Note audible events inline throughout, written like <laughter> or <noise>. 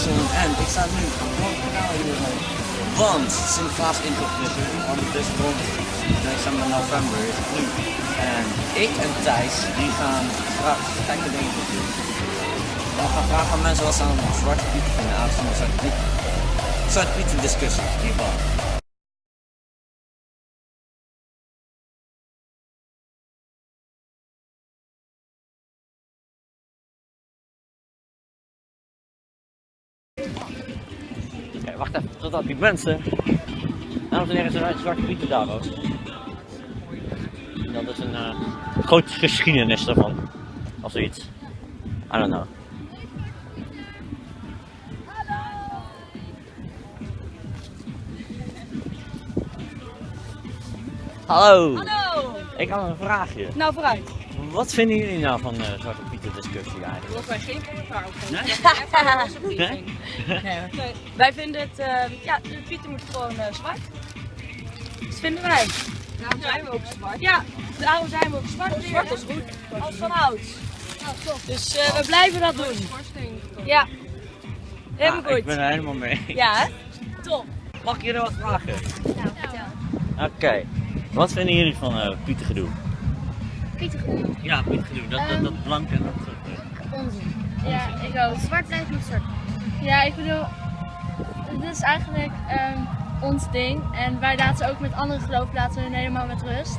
jongen en ik sta nu gewoon kanaal hier zo. Want Sinterklaas er, want het is rond december, november is het nu. En ik en Thijs, die gaan straks gekke dingen doen. We gaan vragen aan mensen wat ze aan Zwarte Piet aanzien de Zwarte Piet. Zwarte Piet discussie, in Oké, wacht even, totdat die mensen. Dames en heren, zijn zwarte pieten daar ook. Dat is een uh, grote geschiedenis daarvan. Of zoiets. I don't know. Hallo. Hallo! Ik had een vraagje. Nou, vooruit. Wat vinden jullie nou van de Zwarte Pieten discussie eigenlijk? Dat wij geen commentaar op Nee? hebben. Nee? <laughs> nee. Wij vinden het, eh, ja, de pieten moeten gewoon uh, zwart. Dat vinden wij. Daarom zijn we ook zwart. Ja, daarom zijn we ook zwart. Zwart is goed. Als van hout. Dus uh, we blijven dat doen. Ja. Helemaal Ja, goed. Ik ben er helemaal mee. Ja, hè? Top. Mag ik jullie wat vragen? Nou, vertel. Oké. Wat vinden jullie van uh, Ja, Pietengedoe. Dat, dat, dat blank en dat soort dingen. Onzin. Ja, ik ook. Zwart blijft niet zwart. Ja, ik bedoel, dit is eigenlijk ehm, ons ding. En wij laten ook met andere geloven laten we hun helemaal met rust.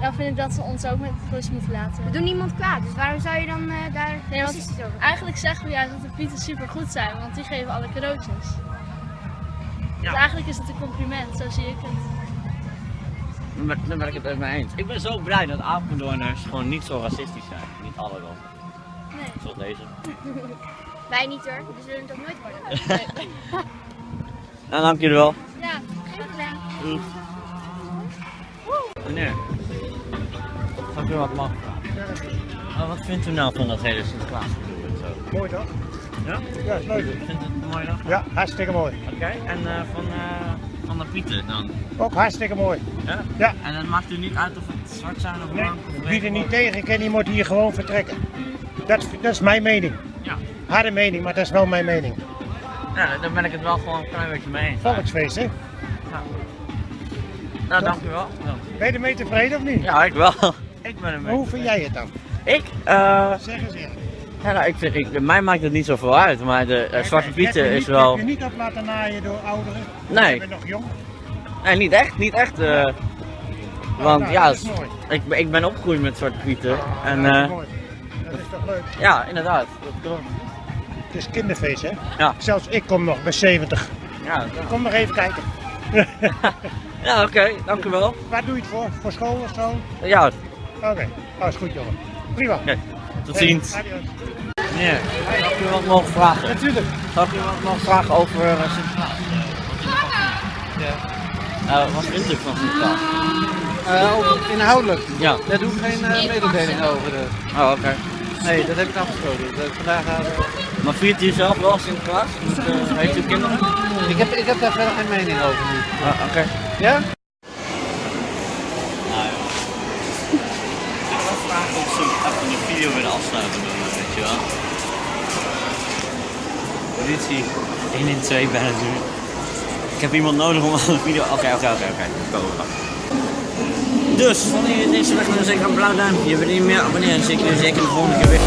Dan vind ik dat ze ons ook met rust moeten laten. We doen niemand kwaad, dus waarom zou je dan eh, daar Nee, racistisch over eigenlijk zeggen we juist dat de pieten super goed zijn, want die geven alle cadeautjes. Ja. Dus eigenlijk is het een compliment, zo zie ik het. Daar ben- ik het even mee eens. Ik ben zo blij dat Apeldoorners gewoon niet zo racistisch zijn. Niet alle wel. Nee. Zoals deze. <laughs> Wij niet hoor, we zullen het ook nooit worden. <laughs> Nou, dank jullie wel. Ja, geen probleem. Meneer. Zou ik u wat mogen vragen? Oh, wat vindt u nou van dat hele Sinterklaas? Mooi toch? Ja? Ja, is leuk. Vindt u het een mooie dag? Ja, hartstikke mooi. Oké, en eh, van, eh, van de Pieten dan? Ook hartstikke mooi. Ja? Ja. En dan maakt u niet uit of het zwart zijn of Nee, blank of wie er wit niet tegen kan, die moet hier gewoon vertrekken. Dat, dat is mijn mening. Ja. Harde mening, maar dat is wel mijn mening. ja, daar ben ik het wel gewoon een klein beetje mee eens. Volksfeest, hè? Nou, dank u wel. Ben je ermee tevreden of niet? Ja, ik wel. Ik ben er Maar hoe vind jij het dan? Ik? eh Zeg eens eerlijk. Ja, nou, ik vind, ik, mij maakt het niet zoveel uit, maar de eh, Zwarte Pieten is niet- wel... Heb je niet op laten naaien door ouderen? Nee. Je bent nog jong. Nee, niet echt, niet echt. eh, want nou, ja, ik, ben- ik ben opgegroeid met Zwarte Pieten. En Ja, dat eh, is mooi. Dat is toch leuk? ja, inderdaad. Dat klopt. Het is kinderfeest, hè? Ja. Zelfs ik kom nog bij 70. Ja, Kom nog even kijken. <laughs> ja oké, dank u wel. Waar doe je het voor? Voor school of zo? Ja, oké, Oké, dat is goed jongen. Prima. Tot ziens. Zou ik u wat mogen vragen? Natuurlijk. Ik u wat mogen vragen over eh, Sinterklaas? Ja. wat vindt u van Sinterklaas? Eh, inhoudelijk, Ja. daar doe ik geen eh, mededeling over. eh. Oh, oké. nee, dat heb ik afgesproken. Dat, vandaag, eh, Maar viert u zelf wel Sinterklaas? Met, eh, heeft u kinderen? ik, heb, ik heb daar verder geen mening over nu. Ah, oké. Ja? Nou ja. Ik wil vragen of ze even de video willen afsluiten me, weet je wel. Politie 112 bijna nu. Ik heb iemand nodig om <laughs> de video... Oké, oké, oké, oké. Dus, vonden jullie deze weg dan zeker een blauw duimpje. Je meer abonneren? Dan zie ik jullie zeker de volgende keer weer.